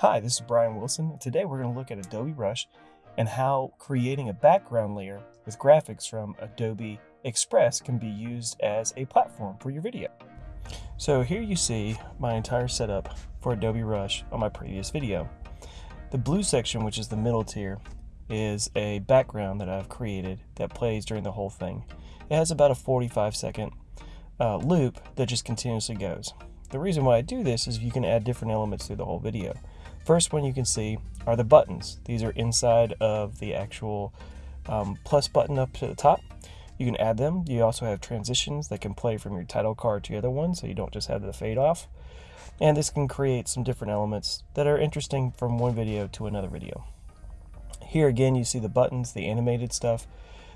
Hi, this is Brian Wilson. Today we're going to look at Adobe Rush and how creating a background layer with graphics from Adobe Express can be used as a platform for your video. So here you see my entire setup for Adobe Rush on my previous video. The blue section, which is the middle tier, is a background that I've created that plays during the whole thing. It has about a 45 second uh, loop that just continuously goes. The reason why I do this is you can add different elements through the whole video. First one you can see are the buttons. These are inside of the actual um, plus button up to the top. You can add them. You also have transitions that can play from your title card to the other one so you don't just have the fade off. And this can create some different elements that are interesting from one video to another video. Here again you see the buttons, the animated stuff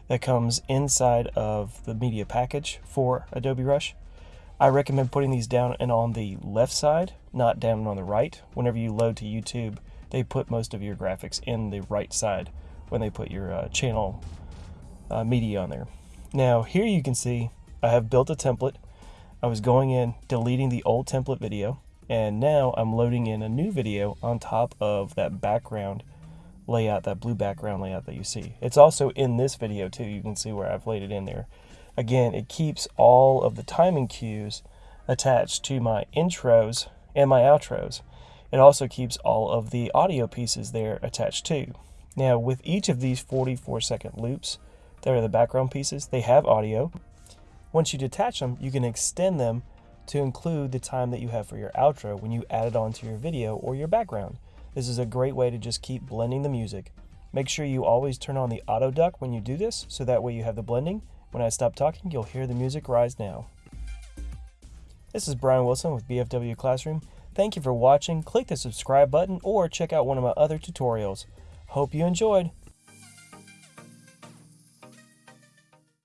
that comes inside of the media package for Adobe Rush. I recommend putting these down and on the left side, not down on the right. Whenever you load to YouTube, they put most of your graphics in the right side when they put your uh, channel uh, media on there. Now here you can see I have built a template. I was going in, deleting the old template video, and now I'm loading in a new video on top of that background layout, that blue background layout that you see. It's also in this video too. You can see where I've laid it in there. Again, it keeps all of the timing cues attached to my intros and my outros. It also keeps all of the audio pieces there attached too. Now, with each of these 44 second loops that are the background pieces, they have audio. Once you detach them, you can extend them to include the time that you have for your outro when you add it onto your video or your background. This is a great way to just keep blending the music. Make sure you always turn on the auto duck when you do this, so that way you have the blending. When I stop talking, you'll hear the music rise now. This is Brian Wilson with BFW Classroom. Thank you for watching. Click the subscribe button or check out one of my other tutorials. Hope you enjoyed.